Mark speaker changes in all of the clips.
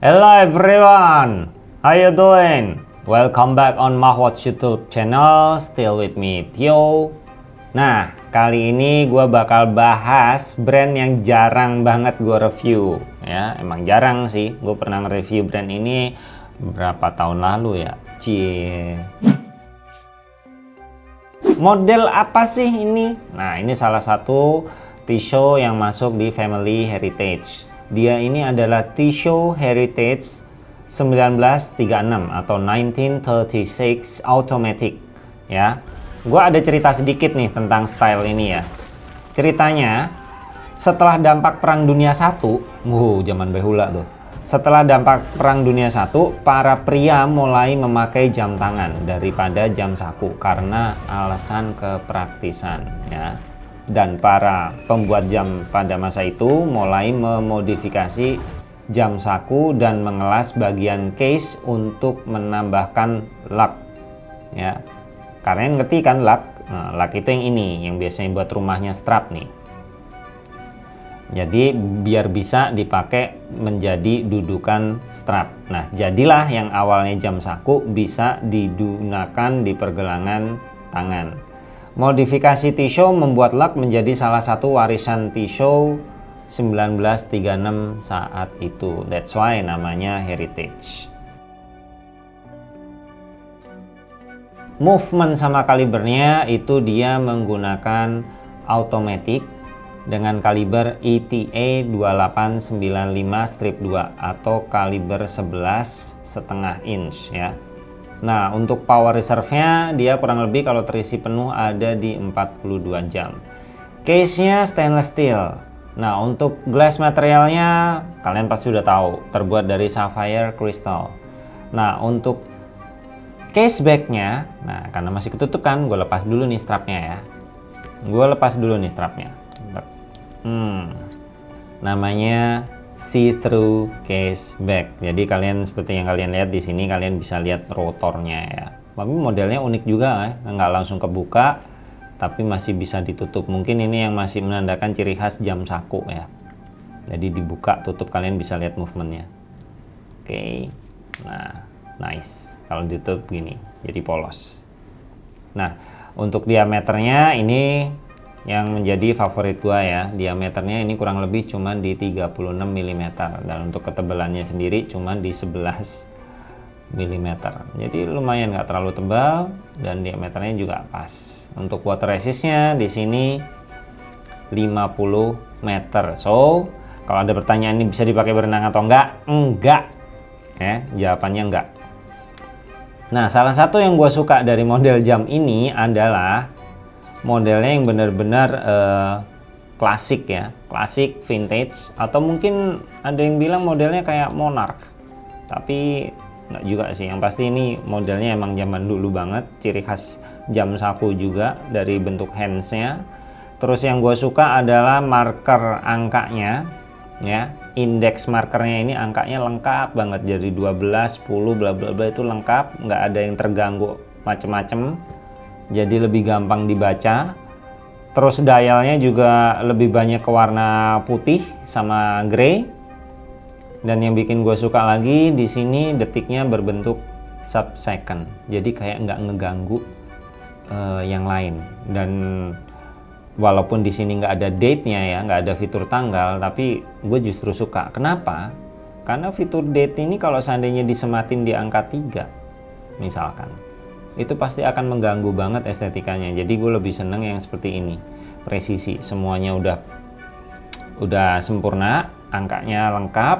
Speaker 1: Hello everyone, how you doing? Welcome back on Mahwatch YouTube channel, still with me Tio. Nah, kali ini gue bakal bahas brand yang jarang banget gue review. Ya, emang jarang sih. Gue pernah nge-review brand ini berapa tahun lalu ya. Cie. Model apa sih ini? Nah, ini salah satu T-show yang masuk di Family Heritage. Dia ini adalah T-show Heritage 1936 atau 1936 Automatic ya. Gua ada cerita sedikit nih tentang style ini ya. Ceritanya setelah dampak Perang Dunia 1, wow zaman behula tuh. Setelah dampak Perang Dunia 1, para pria mulai memakai jam tangan daripada jam saku karena alasan kepraktisan ya dan para pembuat jam pada masa itu mulai memodifikasi jam saku dan mengelas bagian case untuk menambahkan lak. Ya. Kalian ngerti kan lak? Nah, lak itu yang ini yang biasanya buat rumahnya strap nih. Jadi biar bisa dipakai menjadi dudukan strap. Nah jadilah yang awalnya jam saku bisa digunakan di pergelangan tangan Modifikasi T-Show membuat Luck menjadi salah satu warisan T-Show 1936 saat itu. That's why namanya Heritage. Movement sama kalibernya itu dia menggunakan automatic dengan kaliber ETA 2895 strip 2 atau kaliber 11 setengah inch ya. Nah untuk power reserve-nya dia kurang lebih kalau terisi penuh ada di 42 jam. Case-nya stainless steel. Nah untuk glass materialnya kalian pasti sudah tahu terbuat dari sapphire crystal. Nah untuk case back-nya, nah karena masih ketutup kan, gue lepas dulu nih strapnya ya. Gue lepas dulu nih strapnya. Hmm, namanya see-through case back. Jadi kalian seperti yang kalian lihat di sini kalian bisa lihat rotornya ya. Tapi modelnya unik juga ya, nggak langsung kebuka tapi masih bisa ditutup. Mungkin ini yang masih menandakan ciri khas jam saku ya. Jadi dibuka tutup kalian bisa lihat movementnya. Oke, nah nice. Kalau ditutup gini, jadi polos. Nah untuk diameternya ini yang menjadi favorit gua ya. Diameternya ini kurang lebih cuma di 36 mm dan untuk ketebalannya sendiri cuma di 11 mm jadi lumayan nggak terlalu tebal dan diameternya juga pas. Untuk water resistnya di sini 50 meter. So kalau ada pertanyaan ini bisa dipakai berenang atau enggak enggak ya jawabannya enggak nah salah satu yang gue suka dari model jam ini adalah modelnya yang benar-benar uh, klasik ya. Klasik vintage atau mungkin ada yang bilang modelnya kayak monarch. Tapi nggak juga sih. Yang pasti ini modelnya emang zaman dulu banget. Ciri khas jam saku juga dari bentuk handsnya. Terus yang gue suka adalah marker angkanya ya. Indeks markernya ini angkanya lengkap banget. Jadi 12 10 bla bla bla itu lengkap. Nggak ada yang terganggu macem-macem jadi lebih gampang dibaca. Terus dialnya juga lebih banyak ke warna putih sama grey. Dan yang bikin gue suka lagi di sini detiknya berbentuk sub second jadi kayak nggak ngeganggu uh, yang lain. Dan walaupun di sini nggak ada date-nya ya nggak ada fitur tanggal tapi gue justru suka. Kenapa? Karena fitur date ini kalau seandainya disematin di angka 3 misalkan itu pasti akan mengganggu banget estetikanya. Jadi gue lebih seneng yang seperti ini. Presisi semuanya udah udah sempurna angkanya lengkap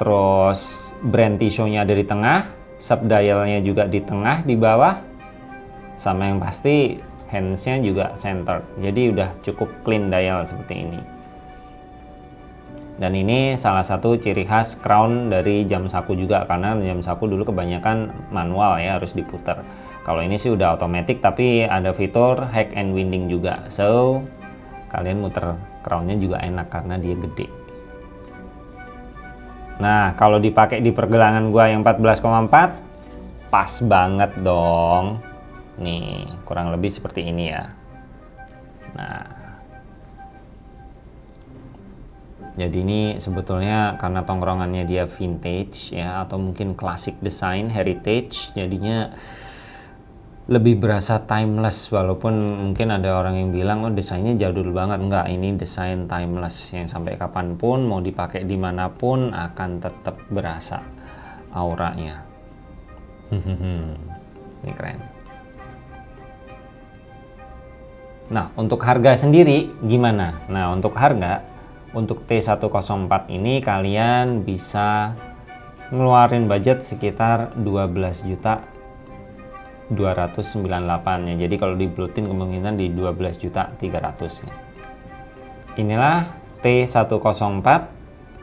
Speaker 1: terus brand tisu-nya ada di tengah sub dialnya juga di tengah di bawah sama yang pasti handsnya juga center jadi udah cukup clean dial seperti ini dan ini salah satu ciri khas crown dari jam saku juga karena jam saku dulu kebanyakan manual ya harus diputar kalau ini sih udah otomatis tapi ada fitur hack and winding juga. So kalian muter crownnya juga enak karena dia gede. Nah kalau dipakai di pergelangan gua yang 14,4 pas banget dong. Nih kurang lebih seperti ini ya jadi ini sebetulnya karena tongkrongannya dia vintage ya atau mungkin classic design heritage jadinya lebih berasa timeless walaupun mungkin ada orang yang bilang oh desainnya jadul banget. Enggak ini desain timeless yang sampai kapan pun mau dipakai di mana pun akan tetap berasa auranya. Ini keren. Nah untuk harga sendiri gimana? Nah untuk harga untuk T104 ini kalian bisa ngeluarin budget sekitar 12 juta 298 ya. Jadi kalau diblutin kemungkinan di 12 juta 300 ya. Inilah T104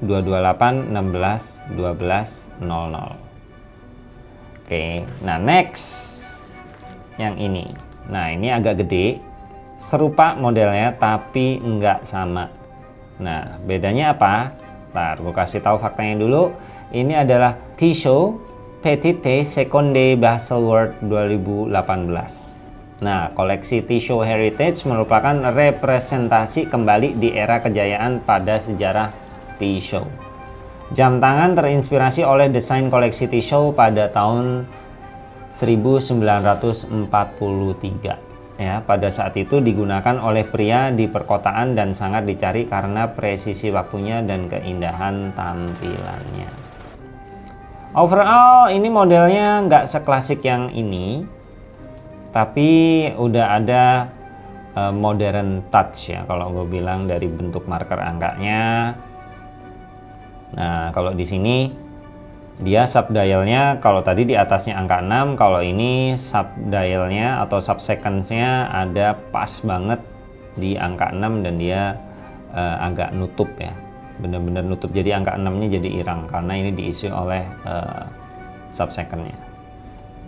Speaker 1: 228 16 12 00 oke nah next yang ini. Nah ini agak gede serupa modelnya tapi enggak sama nah bedanya apa ntar gue kasih tahu faktanya dulu ini adalah T-show Petite Seconde Baselworld 2018. Nah, koleksi Tissue Heritage merupakan representasi kembali di era kejayaan pada sejarah Tissue. Jam tangan terinspirasi oleh desain koleksi Tissue pada tahun 1943. Ya, pada saat itu digunakan oleh pria di perkotaan dan sangat dicari karena presisi waktunya dan keindahan tampilannya. Overall ini modelnya nggak seklasik yang ini, tapi udah ada uh, modern touch ya kalau gue bilang dari bentuk marker angkanya. Nah kalau di sini dia sub dialnya kalau tadi di atasnya angka 6, kalau ini sub dialnya atau sub secondsnya ada pas banget di angka 6 dan dia uh, agak nutup ya. Benar-benar nutup. Jadi angka 6 nya jadi irang karena ini diisi oleh uh, subsecondnya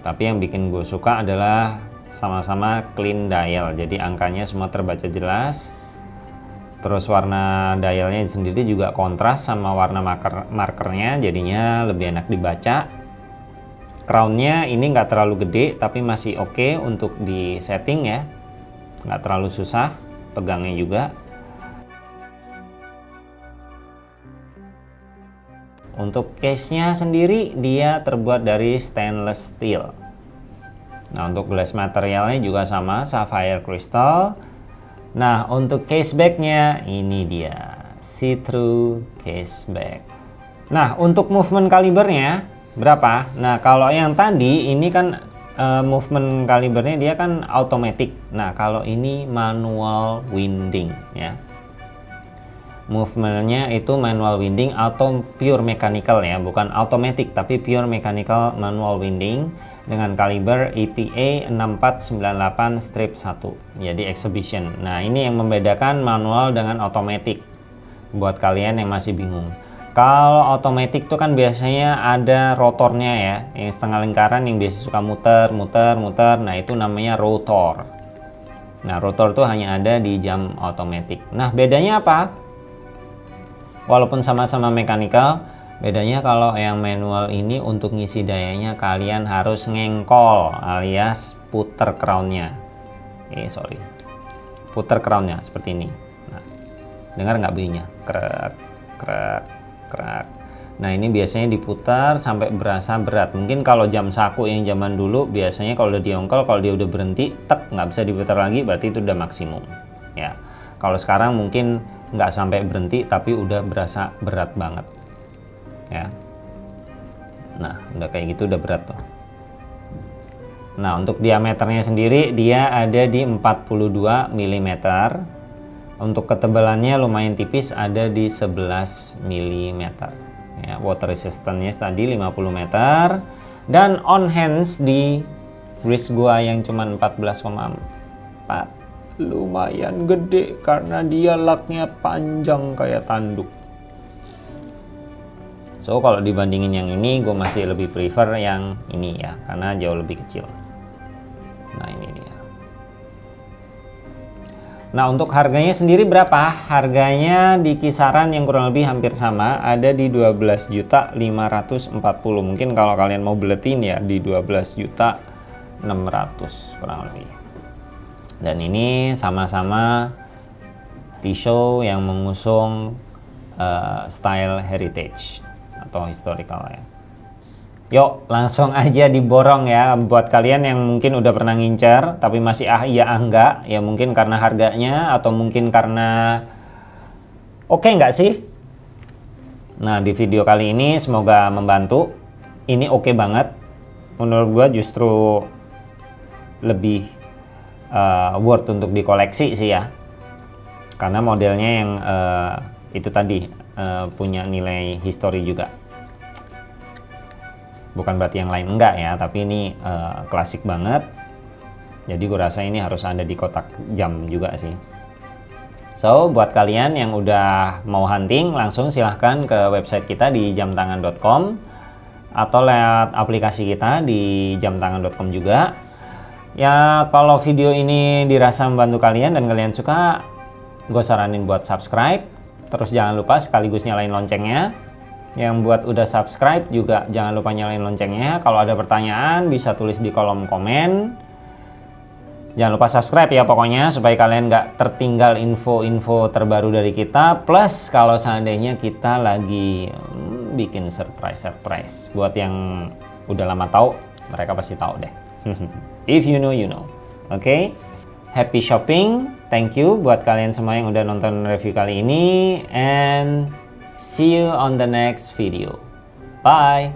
Speaker 1: tapi yang bikin gue suka adalah sama-sama clean dial. Jadi angkanya semua terbaca jelas terus warna dialnya sendiri juga kontras sama warna marker markernya jadinya lebih enak dibaca crownnya ini nggak terlalu gede tapi masih oke okay untuk di setting ya nggak terlalu susah pegangnya juga Untuk case-nya sendiri dia terbuat dari stainless steel. Nah, untuk glass materialnya juga sama, sapphire crystal. Nah, untuk case back-nya ini dia, see-through case back. Nah, untuk movement kalibernya berapa? Nah, kalau yang tadi ini kan uh, movement kalibernya dia kan automatic. Nah, kalau ini manual winding ya movementnya itu manual winding atau pure mechanical ya bukan automatic tapi pure mechanical manual winding dengan kaliber ETA 6498 strip 1 jadi exhibition. Nah ini yang membedakan manual dengan automatic. Buat kalian yang masih bingung. Kalau automatic tuh kan biasanya ada rotornya ya yang setengah lingkaran yang biasa suka muter muter muter. Nah itu namanya rotor. Nah rotor tuh hanya ada di jam automatic. Nah bedanya apa? Walaupun sama-sama mekanikal bedanya kalau yang manual ini untuk ngisi dayanya kalian harus ngengkol alias puter crownnya. Eh sorry. Puter crownnya seperti ini. Nah, dengar nggak bunyinya? Krek krek krek. Nah ini biasanya diputar sampai berasa berat. Mungkin kalau jam saku yang zaman dulu biasanya kalau udah diongkol kalau dia udah berhenti tek nggak bisa diputar lagi berarti itu udah maksimum. Ya. Kalau sekarang mungkin nggak sampai berhenti tapi udah berasa berat banget ya. Nah udah kayak gitu udah berat tuh. Nah untuk diameternya sendiri dia ada di 42 mm untuk ketebalannya lumayan tipis ada di 11 mm ya water resistance tadi 50 meter. Dan on hands di wrist gua yang cuma 14,4 lumayan gede karena dia laknya panjang kayak tanduk so kalau dibandingin yang ini gue masih lebih prefer yang ini ya karena jauh lebih kecil. Nah ini dia. Nah untuk harganya sendiri berapa? Harganya di kisaran yang kurang lebih hampir sama ada di 12 juta 540 mungkin kalau kalian mau beletin ya di 12 juta 600 kurang lebih. Dan ini sama-sama T-show yang mengusung uh, style heritage atau historical ya. Yuk langsung aja diborong ya buat kalian yang mungkin udah pernah ngincer tapi masih ah iya ah enggak ya mungkin karena harganya atau mungkin karena oke okay nggak sih? Nah di video kali ini semoga membantu. Ini oke okay banget. Menurut gua justru lebih uh, worth untuk dikoleksi sih ya. Karena modelnya yang uh, itu tadi uh, punya nilai histori juga bukan berarti yang lain enggak ya tapi ini uh, klasik banget. Jadi gue rasa ini harus ada di kotak jam juga sih. So buat kalian yang udah mau hunting langsung silahkan ke website kita di jamtangan.com atau lewat aplikasi kita di jamtangan.com juga. Ya kalau video ini dirasa membantu kalian dan kalian suka gue saranin buat subscribe. Terus jangan lupa sekaligus nyalain loncengnya yang buat udah subscribe juga jangan lupa nyalain loncengnya. Kalau ada pertanyaan bisa tulis di kolom komen. Jangan lupa subscribe ya pokoknya supaya kalian nggak tertinggal info-info terbaru dari kita. Plus kalau seandainya kita lagi hmm, bikin surprise-surprise buat yang udah lama tahu, mereka pasti tahu deh. If you know, you know. Oke? Okay? Happy shopping. Thank you buat kalian semua yang udah nonton review kali ini and See you on the next video. Bye!